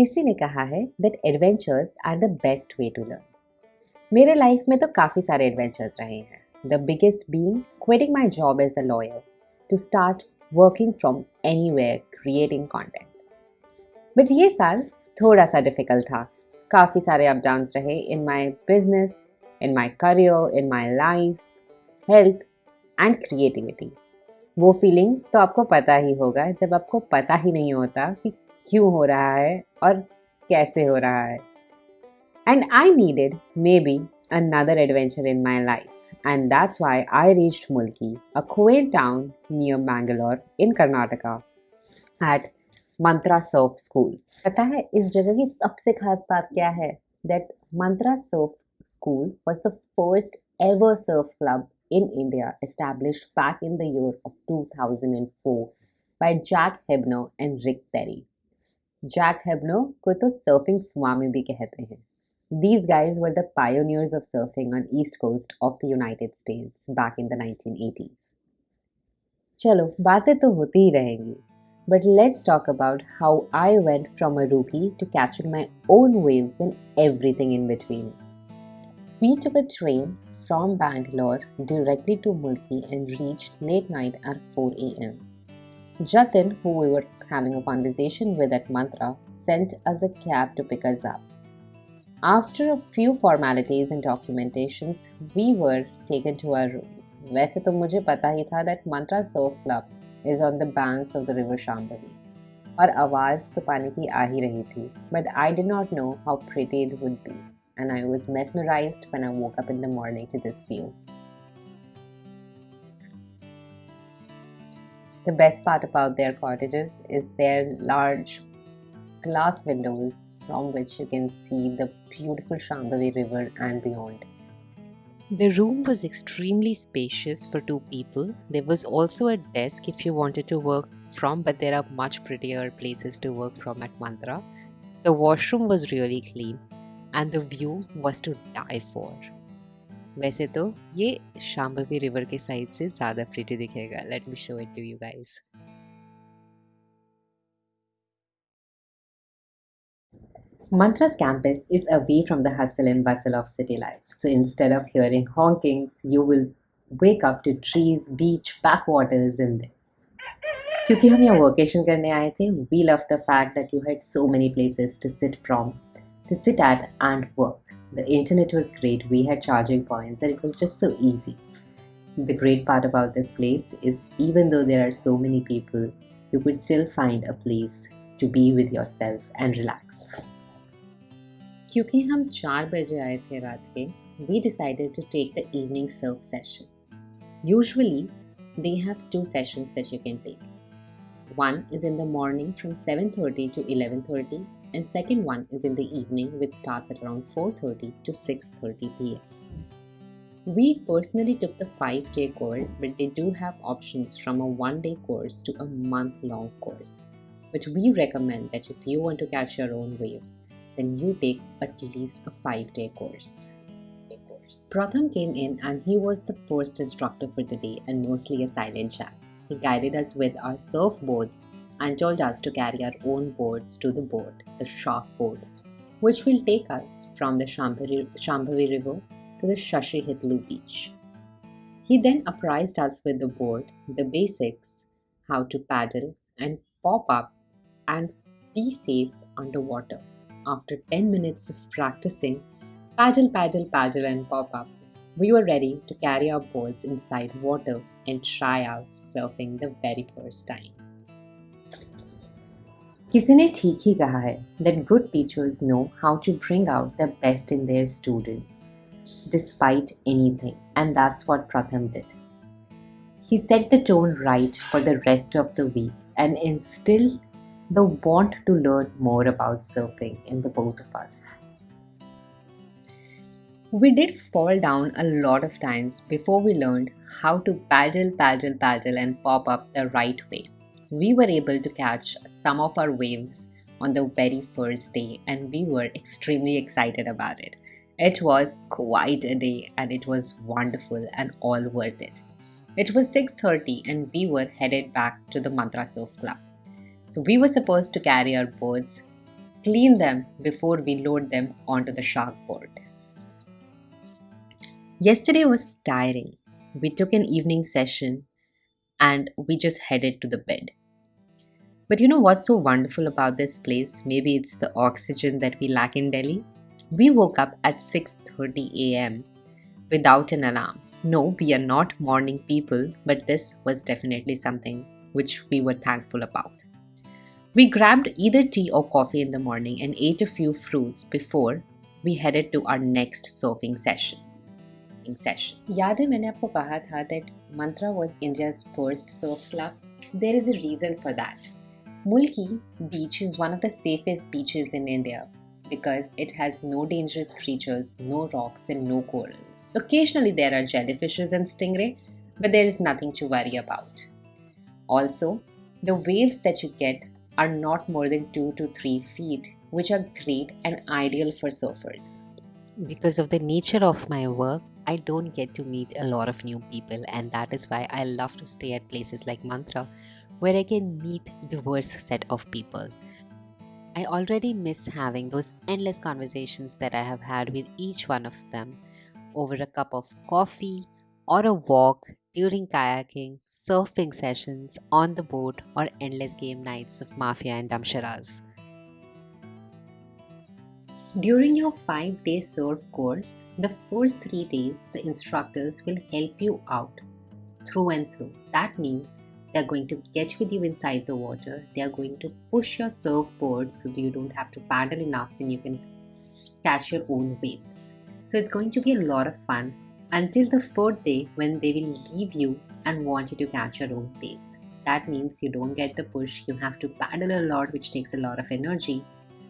किसी ने कहा है that adventures are the best way to learn मेरे लाइफ में तो काफ़ी सारे एडवेंचर्स रहे हैं. The biggest being quitting my job as a lawyer to start working from anywhere creating content but ये साल थोड़ा सा डिफ़िकल्ट था. काफ़ी सारे अप डाउन्स रहे in my business in my career in my life health and creativity वो feeling तो आपको पता ही होगा जब आपको पता ही नहीं होता कि क्यों हो रहा है और कैसे हो रहा है? And I needed maybe another adventure in my life and that's why I reached Mulki a coastal town near Bangalore in Karnataka at Mantra surf school पता है इस जगह की सबसे खास बात क्या है? That Mantra surf school was the first ever surf club in India establish back in the of two thousand and four by Jack Hebner and Rick Perry Jack Hebner को तो सर्फिंग स्वामी भी कहते हैं। These guys were the pioneers of surfing on east coast of the United States back in the nineteen eighties चलो, बातें तो होती ही रहेंगी but let's talk about how I went from a rookie to catching my own waves in everything in between we took a train from Bangalore directly to Mulki and reach late night at four A M Jatin, who we were having a conversation with at Mantra, sent us a cab to pick us up. After a few formalities and documentations, we were taken to our rooms. वैसे तो मुझे पता ही था that Mantra Surf Club is on the banks of the river Shambhavi. और आवाज़ तो पानी की आ ही रही थी but I did not know how pretty it would be and I was mesmerized when I woke up in the morning to this view. The best part about their cottages is their large glass windows from which you can see the beautiful Shambhavi River and beyond. The room was extremely spacious for two people. There was also a desk if you wanted to work from, but there are much prettier places to work from at Mantra. The washroom was really clean and the view was to die for. वैसे तो ये Shambhavi river के side से ज़्यादा pretty दिखेगा let me show it to you guys Mantra's campus is away from the hustle and bustle of city life. So instead of hearing honkings, you will wake up to trees, beach, backwaters in this. क्योंकि हम यहाँ workation करने आए थे we love the fact that you had so many places to sit from to sit at and work The internet was great, we had charging points, and it was just so easy. The great part about this place is even though there are so many people, you could still find a place to be with yourself and relax. क्योंकि हम चार बजे आए थे रात के we decided to take the evening surf session. Usually, they have two sessions that you can take. One is in the morning from 7:30 to 11:30 and second one is in the evening which starts at around 4:30 to 6:30 p.m. We personally took the 5-day course but they do have options from a 1-day course to a month-long course. But we recommend that if you want to catch your own waves then you take at least a 5-day course. Pratham came in and he was the first instructor for the day and mostly a silent chat. He guided us with our surfboards and told us to carry our own boards to the boat, the shark board, which will take us from the Shambhavi River to the Sasihithlu beach. He then apprised us with the board, the basics, how to paddle and pop up and be safe underwater. After 10 minutes of practicing paddle, paddle, paddle, and pop up, we were ready to carry our boards inside water and try out surfing the very first time. किसी ने ठीक ही कहा है that good teachers know how to bring out the best in their students despite anything and that's what Pratham did. He set the tone right for the rest of the week and instilled the want to learn more about surfing in the both of us. We did fall down a lot of times before we learned how to paddle, paddle, paddle and pop up the right way we were able to catch some of our waves on the very first day and we were extremely excited about it. It was quite a day and it was wonderful and all worth it. It was 6:30 and we were headed back to the Mantra Surf Club. So we were supposed to carry our boards clean them before we load them onto the shark board. Yesterday was tiring. We took an evening session and we just headed to the bed. But you know what's so wonderful about this place? Maybe it's the oxygen that we lack in Delhi. We woke up at 6:30 a.m. without an alarm. No, we are not morning people, but this was definitely something which we were thankful about. We grabbed either tea or coffee in the morning and ate a few fruits before we headed to our next surfing session. session. याद है मैंने आपको कहा था that Mantra was India's first surf club? There is a reason for that. Mulki beach is one of the safest beaches in India because it has no dangerous creatures, no rocks, and no corals. Occasionally, there are jellyfishes and stingray, but there is nothing to worry about. Also, the waves that you get are not more than 2 to 3 feet, which are great and ideal for surfers. Because of the nature of my work, I don't get to meet a lot of new people, and that is why I love to stay at places like Mantra where I can meet diverse set of people. I already miss having those endless conversations that I have had with each one of them over a cup of coffee or a walk during kayaking, surfing sessions on the boat, or endless game nights of Mafia and Dumb Charades. During your 5 day surf course, the first 3 days the instructors will help you out through and through. That means they're going to get with you inside the water. They are going to push your surfboard so that you don't have to paddle enough and you can catch your own waves. So it's going to be a lot of fun until the fourth day when they will leave you and want you to catch your own waves. That means you don't get the push, you have to paddle a lot, which takes a lot of energy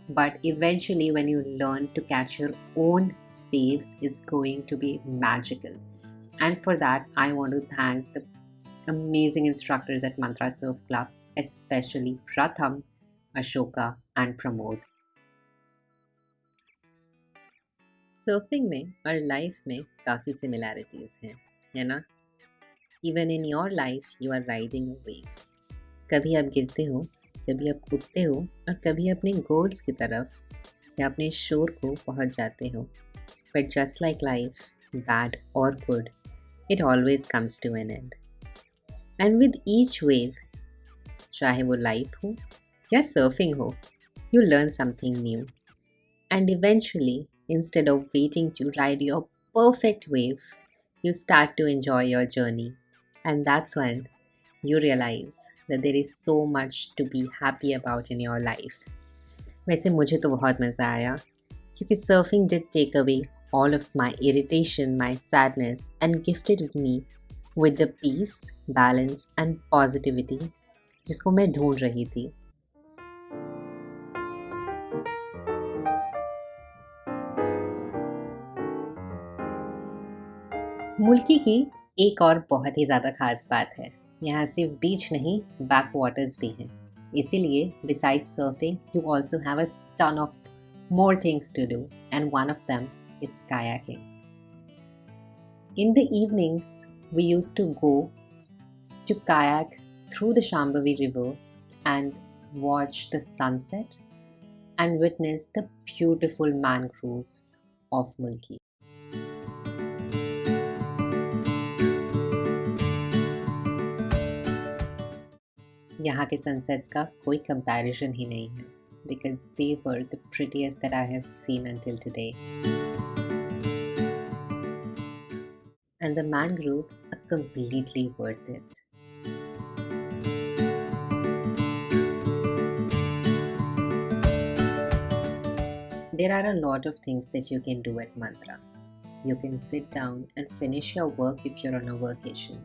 But eventually, when you learn to catch your own waves, it's going to be magical. And for that, I want to thank the amazing instructors at Mantra Surf Club, especially Pratham, Ashoka, and Pramod. Surfing में और life में काफ़ी similarities हैं है ना even in your life you are riding a wave कभी आप गिरते हो कभी आप उठते हो और कभी अपने गोल्स की तरफ़ या अपने शोर को पहुँच जाते हो। But just like life bad और good it always comes to an end and with each wave चाहे वो लाइफ हो या सर्फिंग हो you learn something new and eventually instead of waiting to ride your perfect wave you start to enjoy your journey and that's when you realize that there is so much to be happy about in your life. वैसे मुझे तो बहुत मज़ा आया, क्योंकि surfing did take away all of my irritation my sadness and gifted with me with the peace balance and positivity जिसको मैं ढूंढ रही थी मुल्की की एक और बहुत ही ज़्यादा खास बात है यहाँ सिर्फ़ बीच नहीं बैक वाटर्स भी हैं। इसीलिए besides surfing you also have a ton of more things to do and one of them is kayaking in the evenings we use to go to kayak through the Shambhavi river and watch the sunset and witness the beautiful mangroves of Mulki यहाँ के sunsets का कोई comparison ही नहीं है because they were the prettiest that I have seen until today. and the mangroves are completely worth it. There are a lot of things that you can do at Mantra. You can sit down and finish your work if you're on a vacation.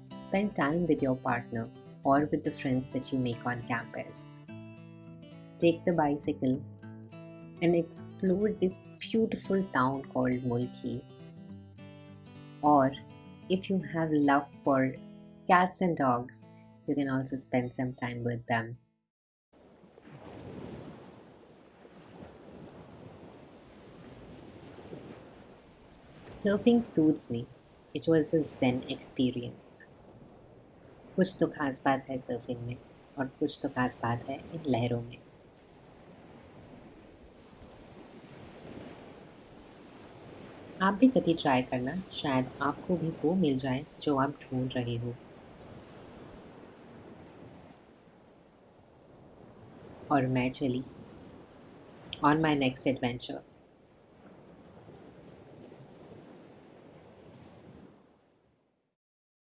Spend time with your partner or with the friends that you make on campus. Take the bicycle and explore this beautiful town called Mulki or if you have love for cats and dogs, you can also spend some time with them. Surfing suits me. It was a zen experience. कुछ तो खास बात है surfing में और कुछ तो खास बात है इन लहरों में। आप भी कभी ट्राई करना, शायद आपको भी वो मिल जाए जो आप ढूंढ रहे हो। और मैं चली ऑन माई नेक्स्ट एडवेंचर